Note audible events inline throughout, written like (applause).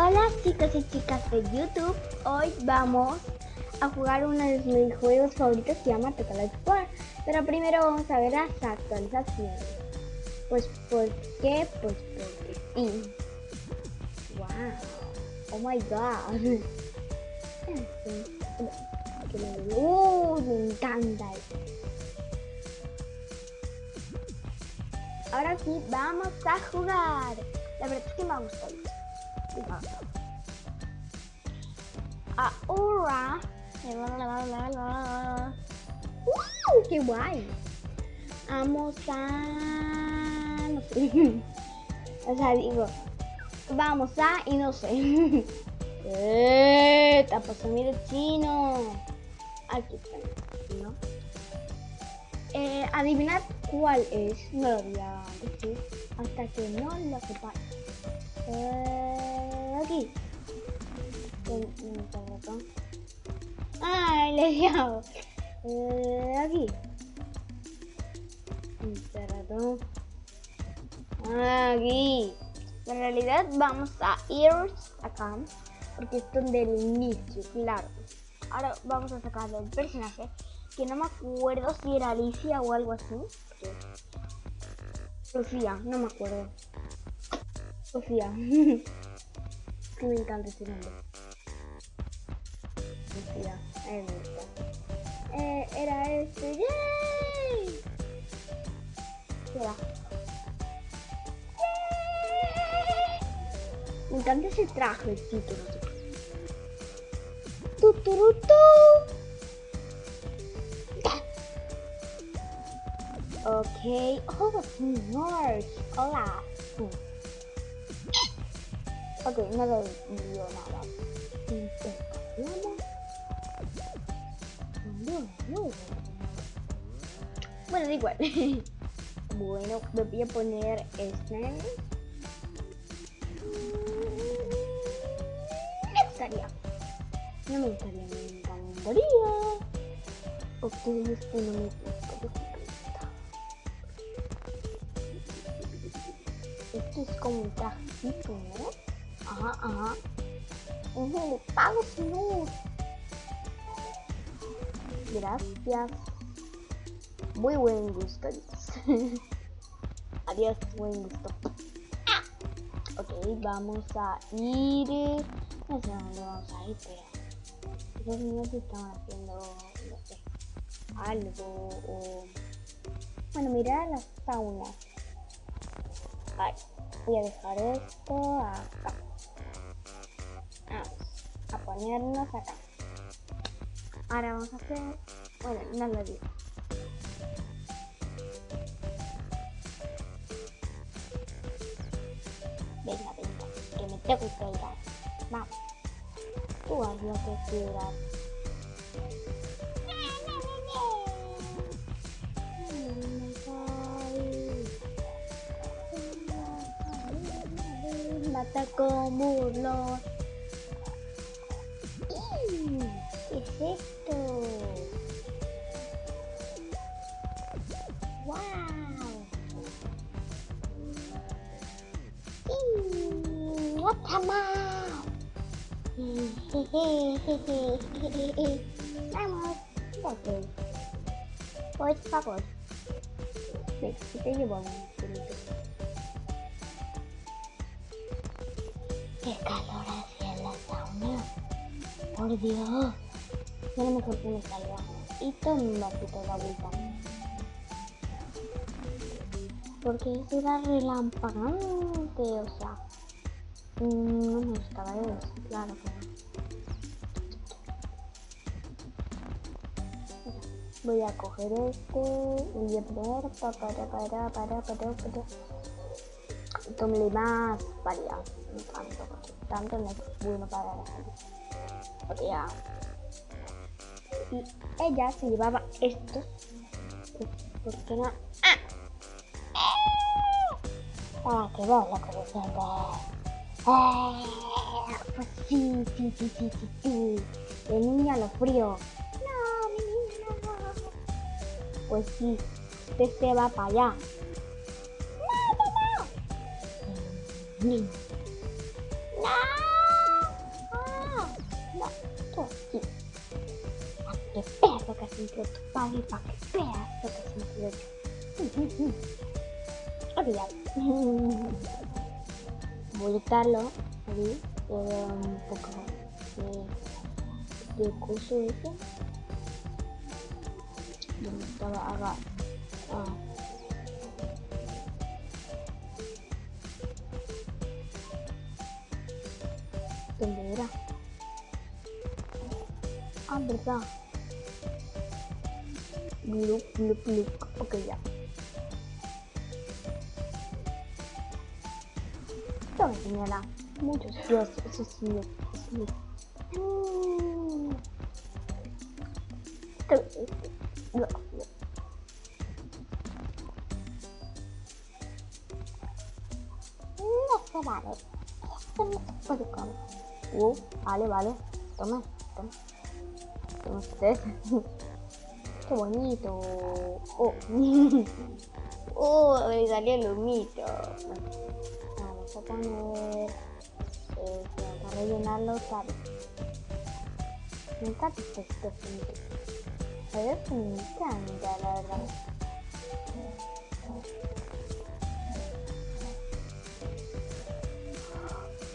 Hola chicos y chicas de YouTube, hoy vamos a jugar uno de mis juegos favoritos que se llama Total Explorer Pero primero vamos a ver las actualizaciones. Pues ¿por qué? Pues porque sí. Wow, oh my god. (laughs) Uh, me encanta Ahora sí, vamos a jugar. La verdad es que me ha gustado Ahora. ¡Wow! ¡Qué guay! Vamos a. No (laughs) sé. O sea, digo. Vamos a. Y no sé. (laughs) ¡Eh! Pasando de chino. Aquí está. ¿no? Eh, adivinad cuál es. No lo voy a decir. Hasta que no lo sepáis. Eh, aquí. Ay, le dado. Eh, aquí. ratón. Aquí. En realidad vamos a ir acá. Porque es donde el inicio, claro. Ahora vamos a sacar el personaje. Que no me acuerdo si era Alicia o algo así. Sofía, no me acuerdo. Sofía. que (laughs) me encanta ese nombre. Sofía, me gusta. Eh, era este. ¡Yay! Era. Me encanta ese traje, el título. Tu, tu, tu, tu. Ok. Oh, señor. Hola. Ok, no le dio nada. Bueno, da igual. (laughs) bueno, me voy a poner este. Me gustaría. No me gustaría, me encantaría. Ok, este no me gusta. Esto es como un trajecito, ¿no? Ajá, ajá. Uh, pago señor. Gracias. Muy buen gusto. (laughs) Adiós, buen gusto. Ah. Ok, vamos a ir. No sé dónde vamos a ir, pero. Esos niños están haciendo, no sé, algo o. Bueno, mira las saunas. Vale, voy a dejar esto acá ponernos acá. Ahora vamos a hacer... Bueno, no lo digo. Venga, venga, que me tengo que ir. Vamos. Tú haz lo que quieras. Mata como los ¿Qué es esto? ¡Wow! ¡Vamos! Por favor. Ven, te llevo ¡Por Dios! Ya no me salga. Y toma poquito la vuelta. Porque era relampagante, o sea. No me gustaba eso, claro no. Voy a coger este voy a poner para para para para para Tómale más para tanto tanto no es bueno para la y ella se llevaba esto. ¿Por qué no? ¡Ah! ¡Ah! ¡Qué bola como siempre! ¡Ah! Pues sí, sí, sí, sí, sí. De niña lo frío. No, mi niña no. Pues sí, usted se va para allá. ¡No, no, no! ¡No! Sentido tu padre, para que veas lo que ha sentido yo. Ok, ya. Voy a quitarlo, ahí, un poco de, de curso ese. Donde estaba haga. Ah. ¿Dónde era? Ah, verdad. Look, look, look. Ok, ya. Esto me señala muchos dios, eso sí, no, vale. Esto comer. Uh, vale, vale. (laughs) Qué bonito. Oh. oh, me (laughs) salió el humito. Bueno, vamos a poner. Eh, vamos a rellenarlo, ¿sabes? Me encanta este este A ver, me encanta, la verdad.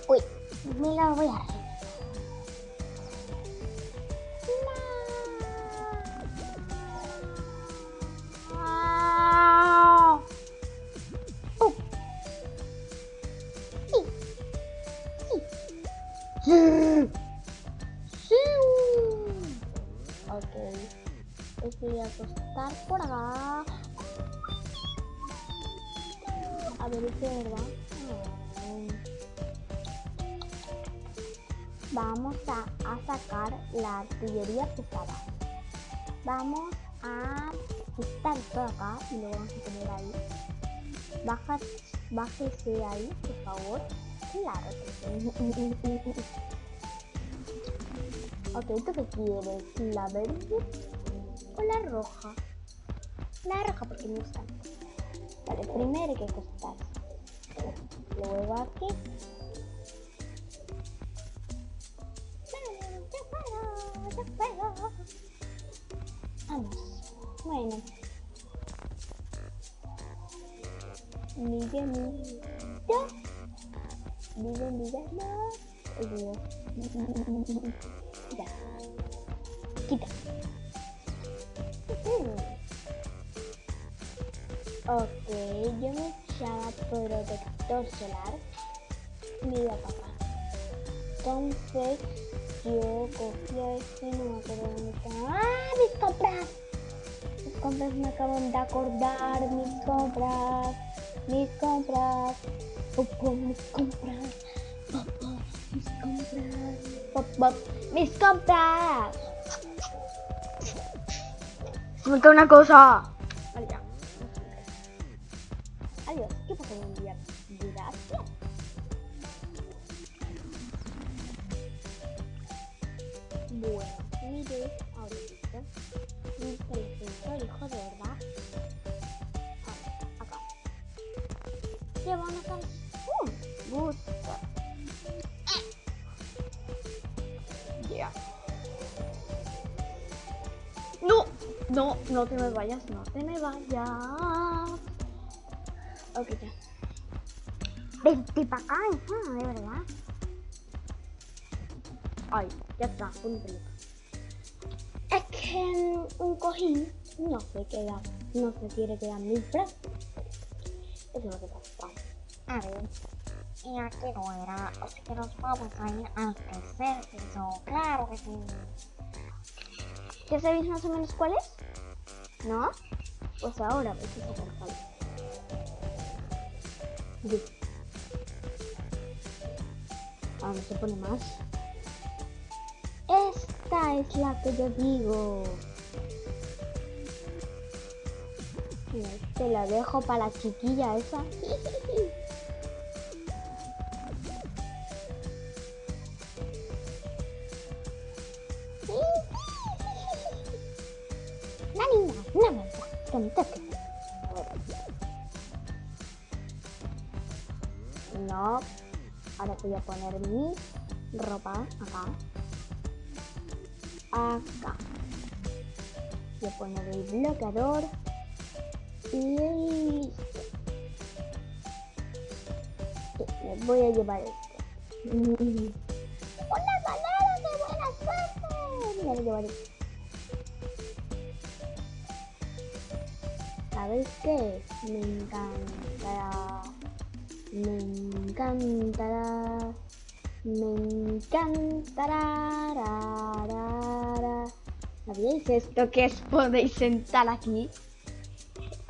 Uy, me la voy a Ver, ¿es de verdad? No. Vamos a, sacar la artillería pesada. Vamos a quitar esto de acá y lo vamos a poner ahí. Baja, bájese ahí, por favor. Claro (laughs) que ok, ¿tú qué quieres? ¿La verde o la roja? La roja porque me gusta. Vale, primero hay que acostar. Luego aquí. Yo puedo, yo puedo. Vamos. Bueno. Miguel, Miguel. Miguel, Miguel, no. Olvido. Ya. Quita. Ok, yo me echaba protector solar. Mira, papá. Entonces, yo cogía este, no me acuerdo dónde. ¡Ah, mis compras! Mis compras me acaban de acordar, mis compras, mis compras, papá, mis compras, papá, mis compras, papá, mis compras. Me una cosa. De verdad. Acá. ¿Qué van a hacer? ¡Uh! Gusta. Ya. No, no, no te me vayas, no te me vayas. Ok, ya. Vente para acá, de verdad. Ay, ya está, un pelota. Es que un cojín no se queda, no se quiere quedar muy fresco. Eso es lo que pasa. A ver, y aquí no era, así que nos vamos a ir al tercer piso, claro que sí. ¿Ya sabéis más o menos cuál es? ¿No? Pues ahora vais a sacar cuál es. Listo. Ahora se pone más. Esta es la que yo digo. Te la dejo para la chiquilla esa. La niña, no me que me toque. No. Ahora voy a poner mi ropa acá. Acá. Voy a poner el bloqueador. Y. Sí, me voy a llevar esto. ¡Una manera de buena suerte! Me voy a llevar esto. ¿Sabes qué? Me encantará. Me encantará. Me encantará. ra, ra, ra. ¿Sabéis esto que os podéis sentar aquí?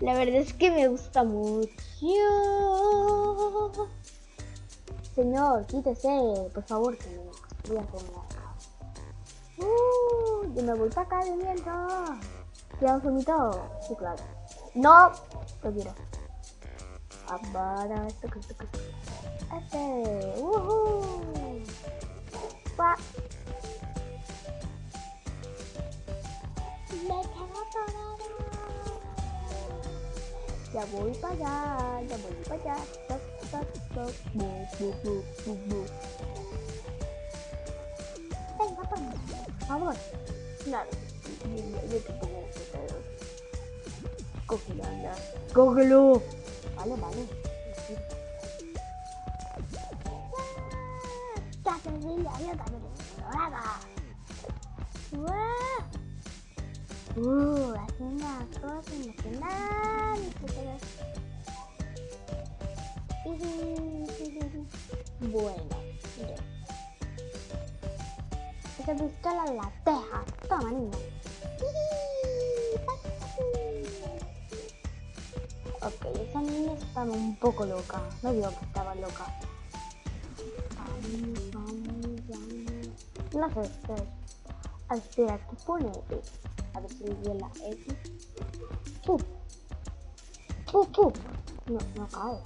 La verdad es que me gusta mucho. Señor, quítese, por favor, que me voy a una Uh, yo me voy para acá de viento. ¿Quieres vomito? Sí, claro. No, lo quiero. Ahora, esto esto que Este, uh Pa. Me quedo atorada. Ya voy para allá, ya voy para allá. Toc, toc, toc. Bu, bu, bu, bu, bu. Venga, por favor. Claro, yo, yo, yo te pongo ustedes. Cógelo, anda. Cógelo. Vale, vale. Caterina, yo Caterina dorada. ¡Guau! Uh, hace una cosa emocionante. Bueno, mire. Esa pistola la teja. Toma, niña. Ok, esa niña estaba un poco loca. No digo que estaba loca. No sé, espera. Espera, ¿qué pone? A ver si le la X. ¡Puf! ¡Puf, puf! No, no cae.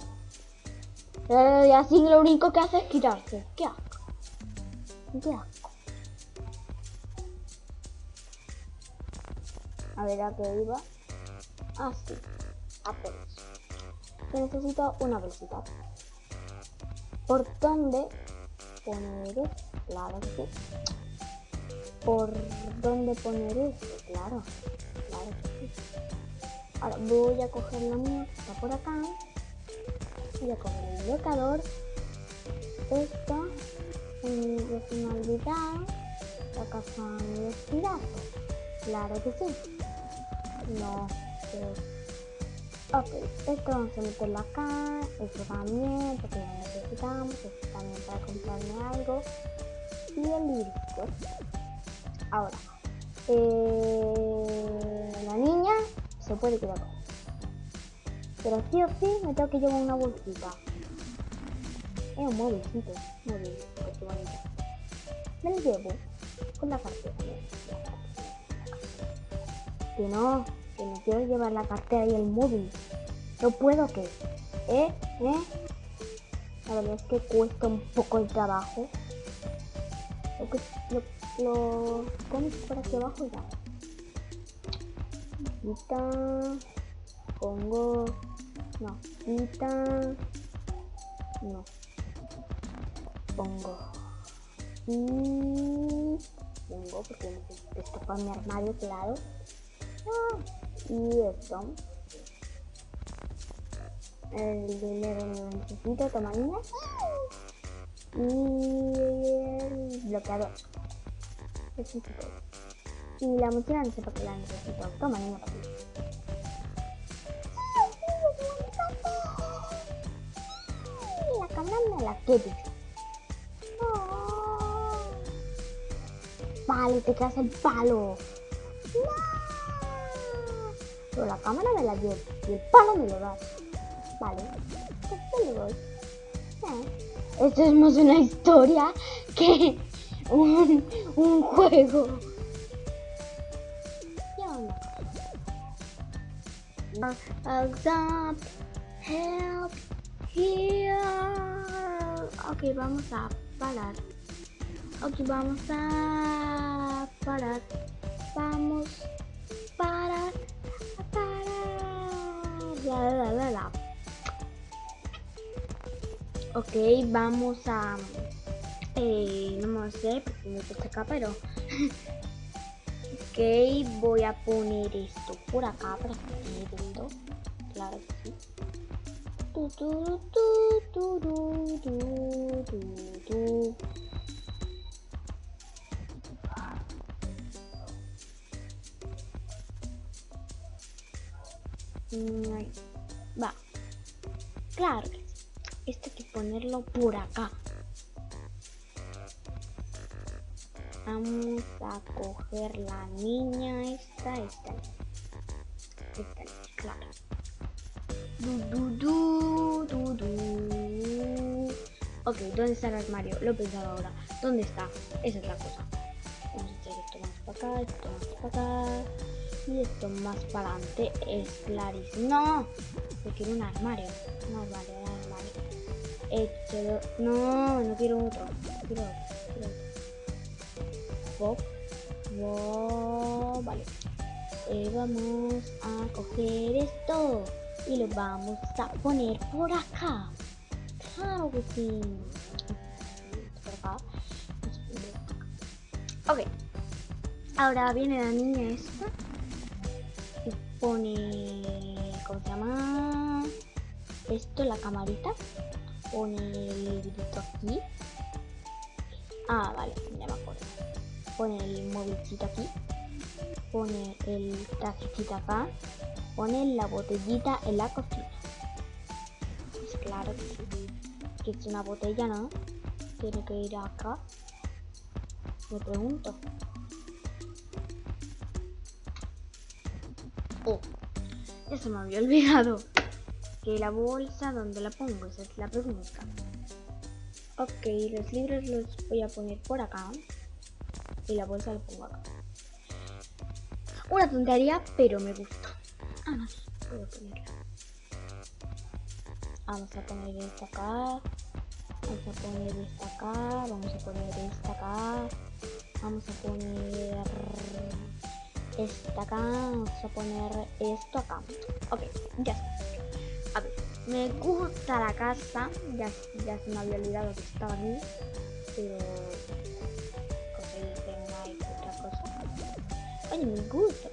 Eh, y así lo único que hace es quitarse. ¡Qué asco! ¡Qué asco! A ver, ¿a qué iba? Ah, sí. Apenas. Que necesito una bolsita. ¿Por dónde poner? Claro que. ¿Por dónde poner esto? Claro, claro que sí. Ahora voy a coger la mía que está por acá. Voy a coger el bloqueador. Esto. Ya se me ha olvidado. Los piratas. Claro que sí. No, que Ok, esto vamos a meterlo acá, esto también, porque lo necesitamos, esto también para comprarme algo. Y el listo. Ahora, eh, la niña se puede quedar Pero sí o sí me tengo que llevar una bolsita. Es un móvilcito, móvil, qué bonito. Me lo llevo con la cartera. Que no, que me quiero llevar la cartera y el móvil. No puedo que. ¿Eh? ¿Eh? La verdad es que cuesta un poco el trabajo. Lo pones por aquí abajo y ya. Quita. Pongo. No. Quita. No. Pongo. Y. Pongo porque esto para mi armario, claro. Ah, y esto. El dinero necesito, toma. Y el bloqueador. Y la mochila no sé para qué la necesito. Toma niña para ti. La me la quieres. Vale, te quedas el palo. Pero la cámara me la llevo y el palo me lo das. Vale, lo doy. Eh. Esto es más una historia que un, un juego. Help, here. Ok, vamos a parar. Ok, vamos a parar. Vamos parar, parar. La la la la. Ok, vamos a... Eh, no me sé porque me puse acá, pero... (laughs) ok, voy a poner esto por acá para que quede viendo. Claro que sí. Tu, tu, tu. Mm, ahí. Va. Claro. Esto hay que ponerlo por acá. Vamos a coger la niña esta, esta. Esta claro. Du, du, du, du. Ok, ¿dónde está el armario? Lo he pensado ahora. ¿Dónde está? Esa es la cosa. Vamos a esto más para acá, esto más para acá. Y esto más para adelante. Es clarísimo. ¡No! Yo quiero un armario. Un armario, un armario. No, no. Quiero otro. Quiero otro. Vale. Eh, vamos a coger esto y lo vamos a poner por acá. Claro. Por acá. Ok. Ahora viene la niña esta y pone. ¿Cómo se llama? Esto, la camarita. Pone el librito aquí. Ah, vale. Pone el móvilcito aquí. Pone el tacito acá. Pone la botellita en la cocina. Pues claro. Que es una botella, ¿no? Tiene que ir acá. Me pregunto. Oh, eso me había olvidado. Que la bolsa, ¿dónde la pongo? Esa es la pregunta. Ok, los libros los voy a poner por acá. Y la bolsa la pongo acá. Una tontería, pero me gusta. Ah, no, ponerla. Vamos a poner esta acá. Vamos a poner esta acá. Vamos a poner esta acá. Vamos a poner esta acá. Vamos a poner esto acá. Ok, ya está. A ver, me gusta la casa. Ya, ya se me había olvidado que estaba aquí. Pero Oye, me gusta.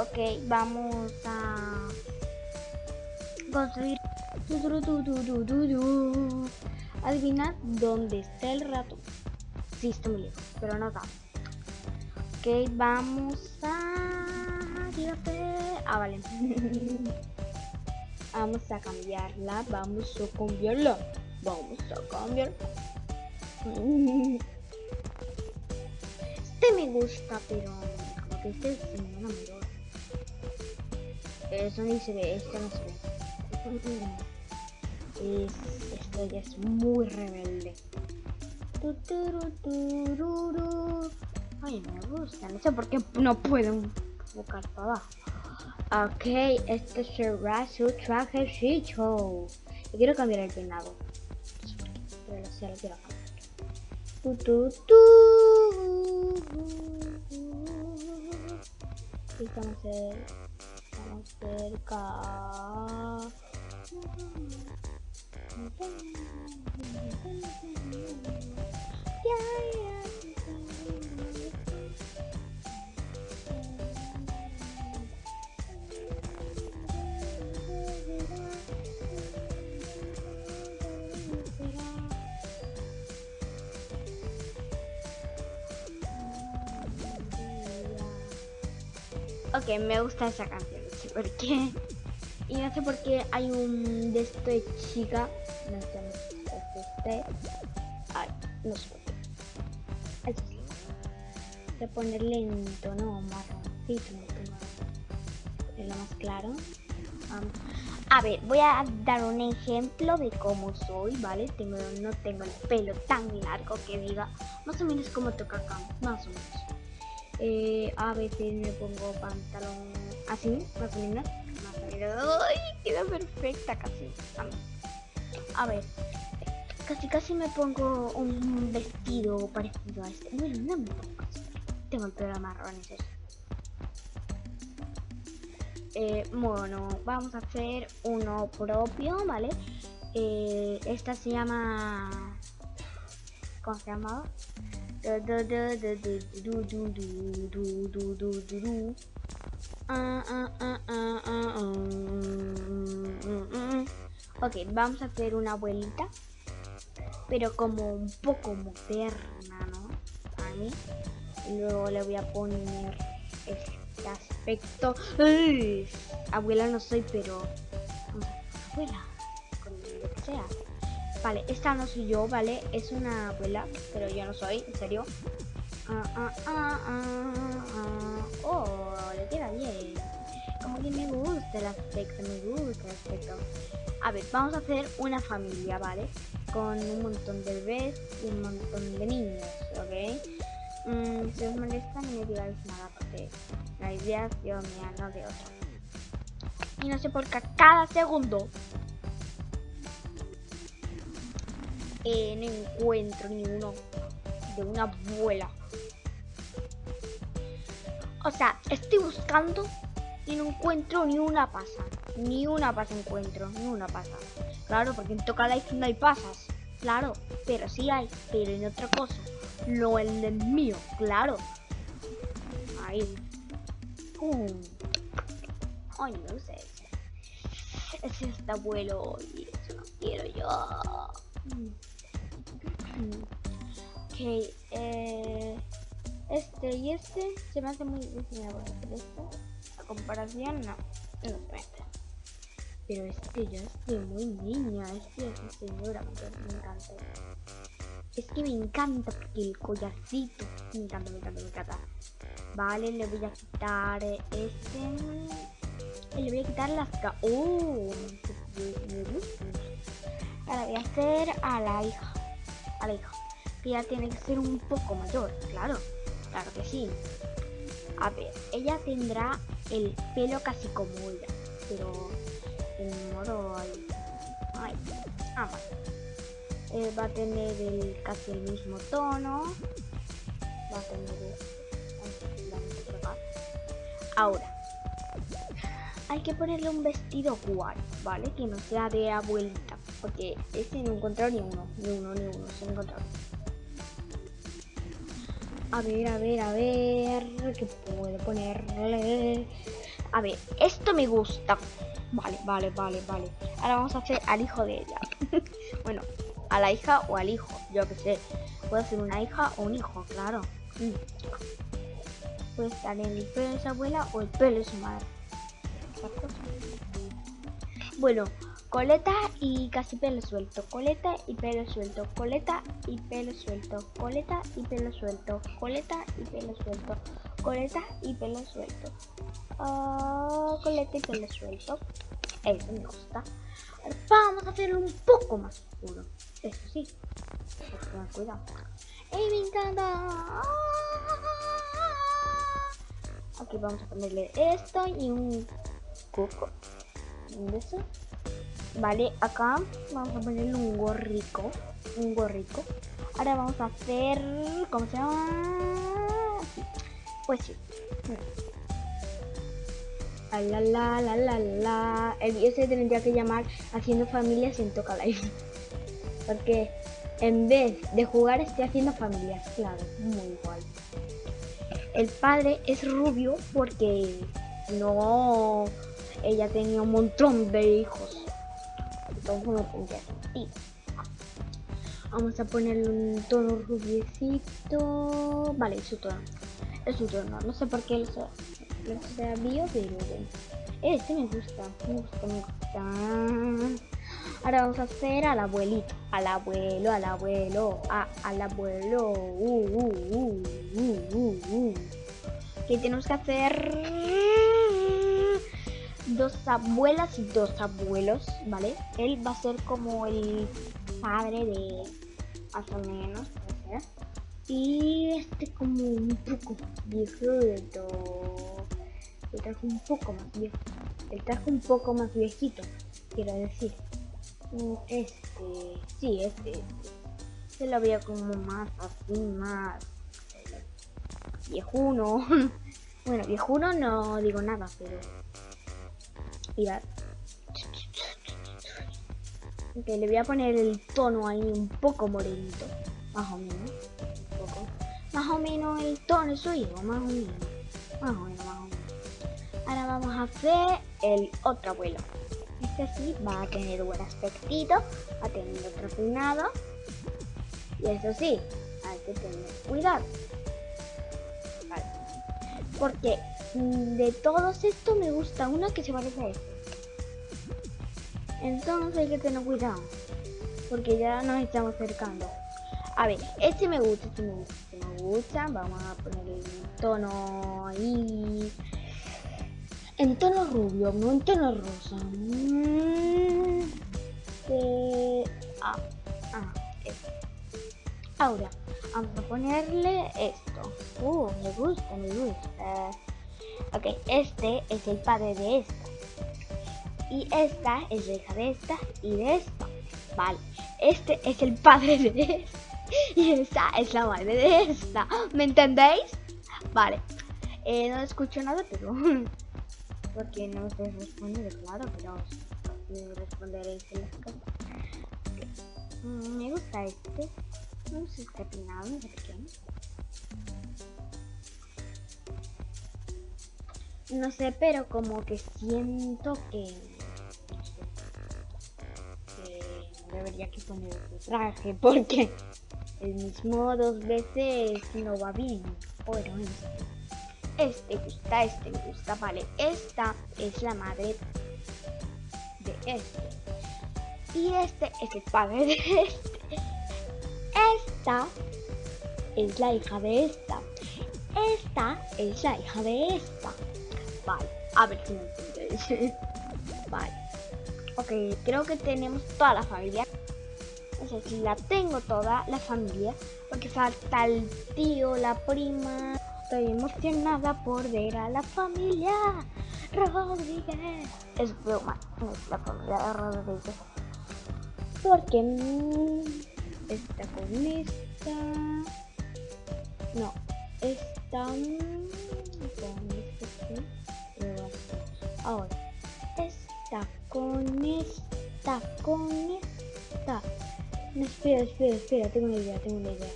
ok, vamos a construir. Tu, tu, tu, tu, tu, tu, tu. Adivina dónde está el rato. Sí, está muy lejos, pero no tanto. Ok, vamos a. Tírate. Ah, vale. (laughs) vamos a cambiarla. Vamos a cambiarla. Vamos a cambiar. (laughs) Este me gusta, pero como que este es una mejor. Eso ni se ve, este no se ve. Es, esto ya es muy rebelde. Ay, me gusta, no sé por qué no puedo buscar para abajo. Ok, este será su trajecito. Y quiero cambiar el peinado. Pero sé, lo quiero cambiar. Tu, tu, tu. Y estamos, cer- estamos cerca. Ok, me gusta esa canción, no sé por qué. Y no sé por qué hay un de esto de chica. No sé, este. Ay, no sé por qué. Eso sí. Voy a ponerle en tono marroncito, tengo ponerlo más claro. A ver, voy a dar un ejemplo de cómo soy, ¿vale? Tengo, no tengo el pelo tan largo que diga más o menos como toca acá, más o menos. Eh, a veces me pongo pantalón así, o menos. ¡Ay! Queda perfecta casi. A, ver, casi casi me pongo un vestido parecido a este. Bueno, no me pongo. Tengo el pelo marrón. Eh, bueno, vamos a hacer uno propio, ¿vale? Eh, esta se llama... ¿Cómo se llamaba? Ok, vamos a hacer una abuelita, pero como un poco moderna, ¿no? A mí. Y luego le voy a poner este aspecto. ¡Uy! Abuela no soy, pero... Abuela, con lo que sea. Vale, esta no soy yo, ¿vale? Es una abuela, pero yo no soy, en serio. Ah, ah, ah. Oh, le queda bien. Como que me gusta el aspecto, me gusta el aspecto. A ver, vamos a hacer una familia, ¿vale? Con un montón de bebés y un montón de niños, ¿ok? Mm, si os molesta, no me digáis nada porque la idea es yo mía, no de otra. Y no sé por qué cada segundo eh, no encuentro ni uno de una abuela. O sea, estoy buscando y no encuentro ni una pasa. Ni una pasa encuentro, ni una pasa. Claro, porque en Toca Life no hay pasas. Claro, pero sí hay, pero en otra cosa. No en el mío, claro. Ahí. Pum. Ay, no sé. Es este abuelo y eso no quiero yo. Mm. Ok, eh, este y este se me hace muy difícil. A comparación, no, no espérate. Pero este ya es de muy niña, este es señora, pero me encanta. Es que me encanta porque el collarcito, me encanta, me encanta, me encanta. Vale, le voy a quitar este. Le voy a quitar las ca... ¡Oh! Ahora voy a hacer a la hija. A la hija. Que ya tiene que ser un poco mayor, claro. Claro que sí. A ver, ella tendrá el pelo casi como ella. Pero en modo. Ay, ah, vale. Eh, va a tener el, casi el mismo tono. Va a tener Ahora, hay que ponerle un vestido guay, ¿vale? Que no sea de abuelita. Porque este no he encontrado ni uno, ni uno, ni uno, se ha encontrado. A ver, a ver, a ver, ¿qué puedo ponerle? A ver, esto me gusta. Vale, vale, vale, vale. Ahora vamos a hacer al hijo de ella. (laughs) bueno, a la hija o al hijo, yo que sé. Puede ser una hija o un hijo, claro. Mm. Puede estar en el pelo de su abuela o el pelo de su madre. Bueno, coleta y casi pelo suelto. Coleta y pelo suelto. Coleta y pelo suelto. Coleta y pelo suelto. Coleta y pelo suelto. Coleta y pelo suelto. Ah, coleta y pelo suelto. Eso me gusta. Vamos a hacerlo un poco más oscuro. Eso sí. Cuidado. ¡Ey, me encanta! Aquí vamos a ponerle esto y un coco. ¿De eso? Vale, acá vamos a ponerle un gorrico. Un gorrico. Ahora vamos a hacer. ¿Cómo se llama? Pues sí. La la la la la. El video se tendría que llamar Haciendo familias en Toca Life. Porque en vez de jugar estoy haciendo familias. Claro, muy guay. El padre es rubio porque no. Ella tenía un montón de hijos. Vamos a ponerle un tono rubiecito. Vale, es su tono. Es su tono. No sé por qué lo, sa- lo sabía, pero. Este me gusta. Me gusta, me gusta. Ahora vamos a hacer al abuelito. Al abuelo, al abuelo. A, al abuelo. Uh, uh, uh, uh, uh, uh. Que tenemos que hacer dos abuelas y dos abuelos, ¿vale? Él va a ser como el padre de más o menos. Y este como un poco viejito. El traje un poco más viejo. El traje un poco más viejito, quiero decir. Mm, Este, sí, este, este. Se lo veía como más así, más eh, viejuno. (laughs) bueno, viejuno no digo nada, pero Mirad. Ok, le voy a poner el tono ahí un poco morenito. Más o menos. Un poco. más o menos el tono de su hijo, más o menos. Más o menos, más o menos. Ahora vamos a hacer el otro abuelo. Este sí va a tener buen aspectito, va a tener otro peinado. Y eso sí, hay que tener cuidado. Vale. Porque de todos estos me gusta uno que se parece a este. Entonces hay que tener cuidado. Porque ya nos estamos acercando. A ver, este me gusta, este me gusta, este me gusta. Vamos a poner el tono ahí. En tono rubio, no en tono rosa. Mm, eh, ah, ah, este. Ahora, vamos a ponerle esto. Uh, me gusta, me gusta. Ok, este es el padre de esta. Y esta es la hija de esta y de esta. Vale, este es el padre de esta. Y esta es la madre de esta. ¿Me entendéis? Vale. Eh, no escucho nada, pero... (laughs) Porque no os responde, claro, pero responderéis en las cosas. Mm, me gusta este. No sé este peinado, no sé qué. No sé, pero como que siento que... Que debería que poner otro traje (laughs) porque el mismo dos veces no va bien. Bueno, este. Este gusta, este gusta, vale. Esta es la madre de este. Y este es el padre de este. Esta es la hija de esta. Esta es la hija de esta. Vale, a ver si me entendéis. vale. Ok, creo que tenemos toda la familia. O sea, si la tengo toda la familia. Porque falta el tío, la prima. Estoy emocionada por ver a la familia Rodríguez. Es broma, la familia de Rodríguez. Porque mmm, está con esta. No, está mm, con esta. Ahora, está con esta, con esta. No, espera, espera, espera, tengo una idea, tengo una idea.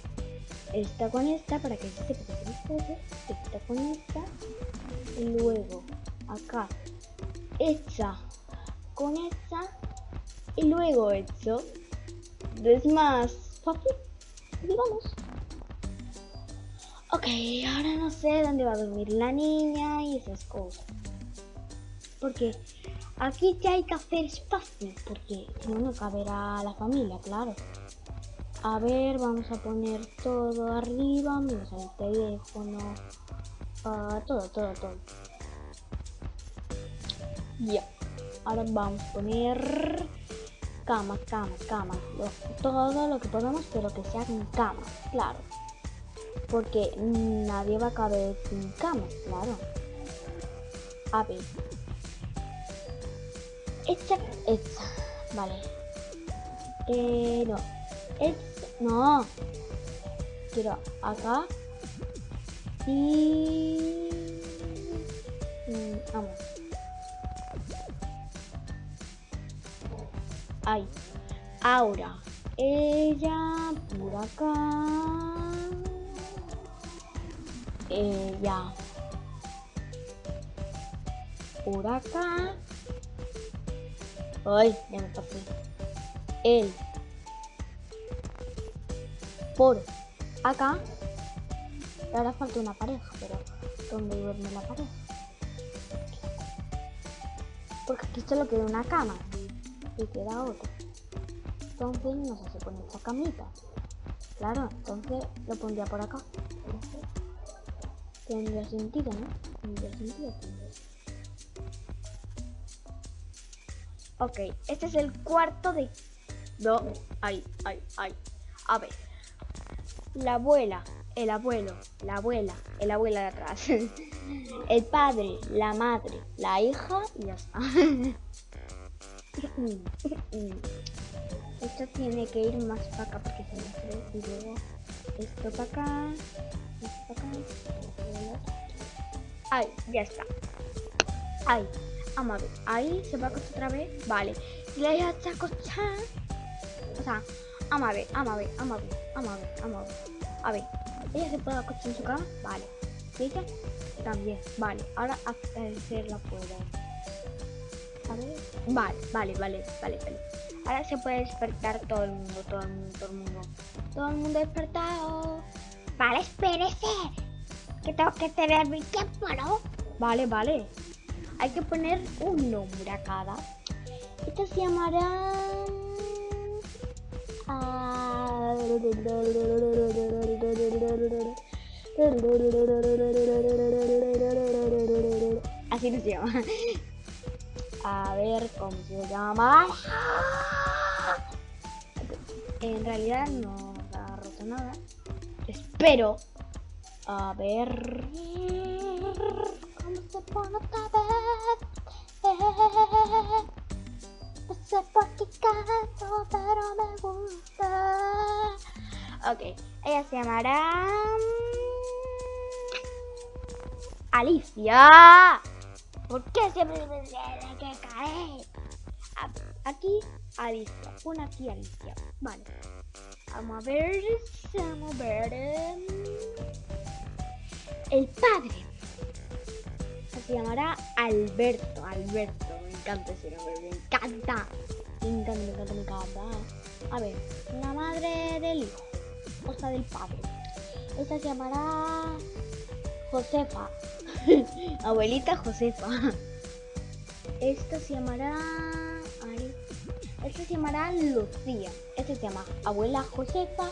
Está con esta para que se sepa que. Está con esta. Y luego, acá, hecha con esta. Y luego hecho. Es más fácil, digamos. Ok, ahora no sé dónde va a dormir la niña y esas cosas. Porque aquí ya hay que hacer espacio, porque si no, no caberá la familia, claro. A ver, vamos a poner todo arriba, menos el teléfono, uh, todo, todo, todo. Ya, ahora vamos a poner camas, camas, camas, todo lo que podamos, pero que sean camas, claro. Porque nadie va a caber sin camas, claro. A ver. Hecha, hecha. Vale. Eh, no. Hecha, no. Quiero acá. Y... Mm, vamos. Ahí. Ahora. Ella por acá. Ella. Por acá. Ay, ya me tapé. Él. Por acá. Ahora falta una pareja, pero ¿dónde duerme la pareja? Porque aquí solo queda una cama y queda otra. Entonces no sé si pone esta camita. Claro, entonces lo pondría por acá. Tendría sentido, ¿no? Tendría sentido. Tendría. Ok, este es el cuarto de... No, ay, ay, ay. A ver. La abuela, el abuelo, la abuela, el abuela de atrás. (laughs) el padre, la madre, la hija y ya está. (laughs) Esto tiene que ir más para acá porque se me cree. Y luego esto para acá. Esto para acá. Ahí, ya está. Ahí. Vamos a ver. Ahí se va a acostar otra vez. Vale. Y la acostada. O sea, vamos a ver, vamos a ver, vamos a ver, vamos a ver, vamos a ver. A ver, ¿ella se puede acostar en su cama? Vale. También. Vale, ahora hacerla puedo. A ver. Vale, vale, vale, vale, vale. Ahora se puede despertar todo el mundo, todo el mundo, todo el mundo. Todo el mundo despertado. Vale, espérese. Que tengo que tener mi tiempo, ¿no? Vale, vale. Hay que poner un nombre a cada. Esta se llamará... ah, Así no se llama. A ver cómo se llama. En realidad no ha roto nada. Espero. A ver. ¿Cómo se pone otra vez? No sé por qué canto, pero me gusta. Ok, ella se llamará. Alicia. ¿Por qué siempre me tiene que caer? Aquí, Alicia. Pon aquí, Alicia. Vale. Vamos a ver. Vamos a ver. em, El padre. Se llamará Alberto. Alberto. Me encanta ese nombre. Me encanta. Me encanta, me encanta, me encanta. A ver. La madre del hijo. O sea, del padre. Esta se llamará Josefa. (laughs) Abuelita Josefa. Esta se llamará. ay, Esta se llamará Lucía. Esta se llama Abuela Josefa.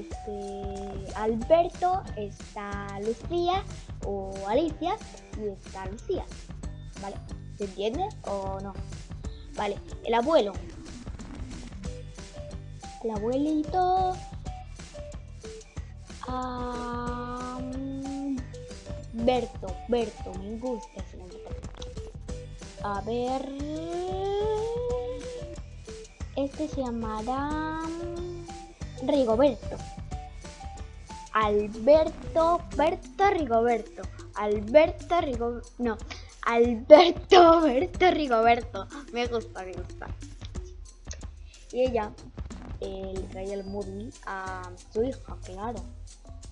Este. Alberto. Está Lucía. O Alicia. Y está Lucía. ¿Vale? ¿Se entiende o no? Vale. El abuelo. El abuelito. Mm, Berto, Berto, me gusta ese nombre. A ver. Este se llamará Rigoberto. Alberto, Berto Rigoberto. Alberto Rigoberto. No, Alberto (laughs) Berto Rigoberto. Me gusta, me gusta. Y ella eh, le traía el móvil a su hija, claro.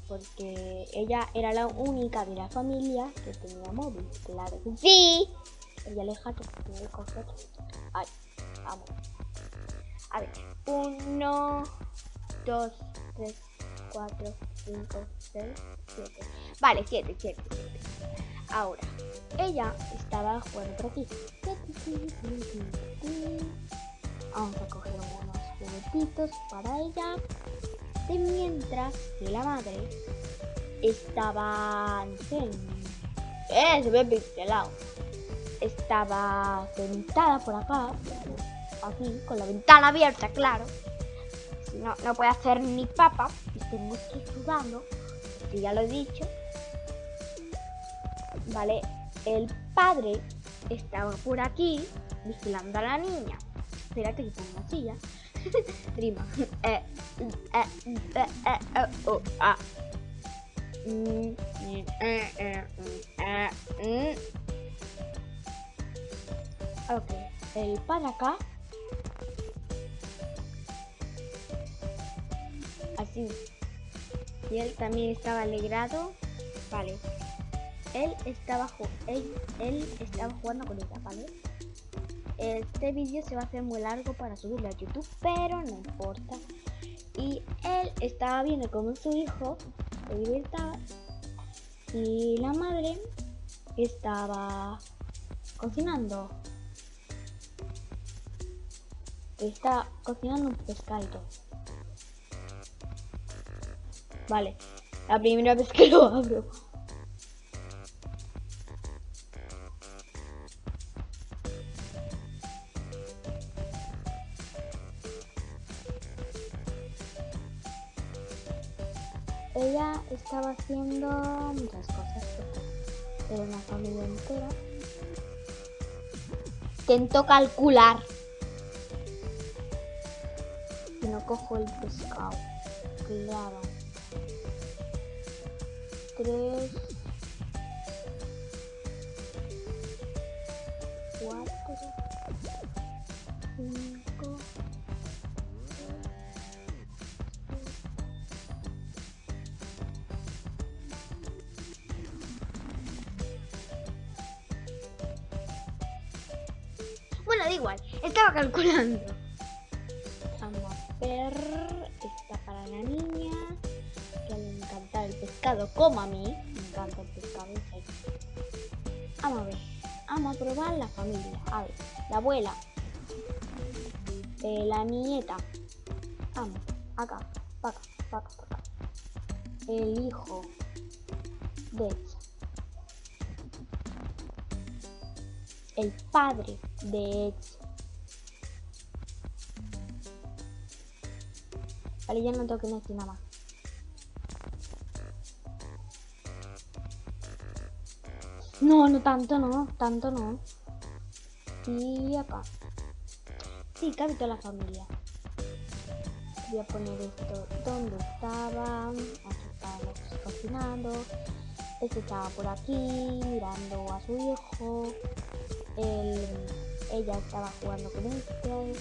Porque ella era la única de la familia que tenía móvil, claro sí. Ella le que tenía el. Ay, vamos. A ver, uno, dos, tres, cuatro, cinco, seis, siete. Vale, siete, siete, siete. Ahora, ella estaba jugando por aquí. Vamos a coger unos juguetitos para ella. De mientras que la madre estaba. Eh, se ve pixelado. Estaba sentada por acá. Aquí, con la ventana abierta, claro. No, no puede hacer ni papa. Y tengo que ir sudando. Que ya lo he dicho. Vale, el padre estaba por aquí vigilando a la niña. Espérate que pongo una silla. Rima. Mm. Ok, el padre acá. Así. Y él también estaba alegrado. Vale. Él estaba, él, él estaba jugando con ella, ¿vale? Este vídeo se va a hacer muy largo para subirlo a YouTube, pero no importa. Y él estaba viendo cómo su hijo se divirtaba y la madre estaba cocinando. Está cocinando un pescado. Vale, la primera vez que (laughs) lo abro. Ella estaba haciendo muchas cosas. Era una familia entera. Intento calcular. Y no cojo el pescado. Claro. 3, 4, 5. Abuela. Eh, la nieta. Vamos. Acá. Para acá. Para acá. para acá. El hijo. De ella. el padre de Edson. Vale, ya no tengo que decir nada más. No, no tanto, no, tanto no. Y acá. Sí, cabe toda la familia. Voy a poner esto donde estaba. Aquí estaban cocinando. Este estaba por aquí mirando a su hijo. Él, ella estaba jugando con este.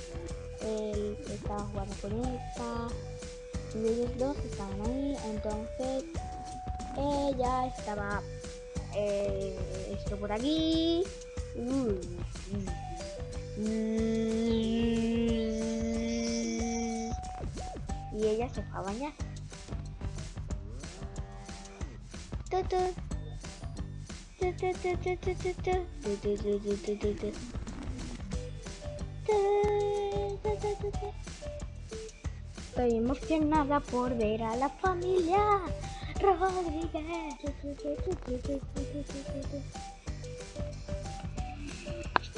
Él estaba jugando con esta. Y ellos dos estaban ahí. Entonces ella estaba eh, esto por aquí. Y ella se fue a bañar. Estoy emocionada por ver a la familia Rodríguez.